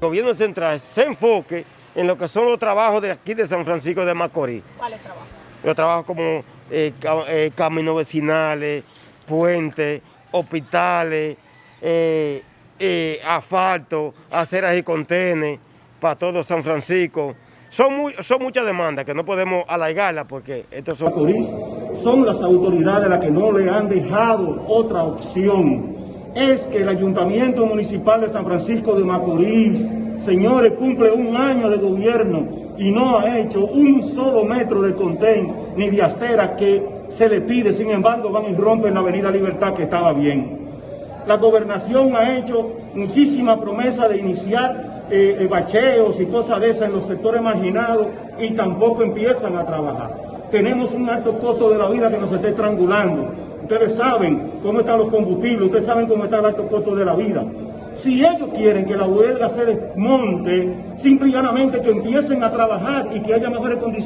El gobierno central se enfoque en lo que son los trabajos de aquí de San Francisco de Macorís. ¿Cuáles trabajos? Los trabajos como eh, eh, caminos vecinales, puentes, hospitales, eh, eh, asfalto, aceras y contenes para todo San Francisco. Son, muy- son muchas demandas que no podemos alargarlas porque estos son... Macorís son las autoridades las que no le han dejado otra opción. Es que el Ayuntamiento Municipal de San Francisco de Macorís, señores, cumple un año de gobierno y no ha hecho un solo metro de contén ni de acera que se le pide. Sin embargo, van y rompen la Avenida Libertad que estaba bien. La gobernación ha hecho muchísima promesa de iniciar eh, eh, bacheos y cosas de esas en los sectores marginados y tampoco empiezan a trabajar. Tenemos un alto costo de la vida que nos está estrangulando. Ustedes saben cómo están los combustibles, ustedes saben cómo está el alto costo de la vida. Si ellos quieren que la huelga se desmonte, simple y llanamente que empiecen a trabajar y que haya mejores condiciones.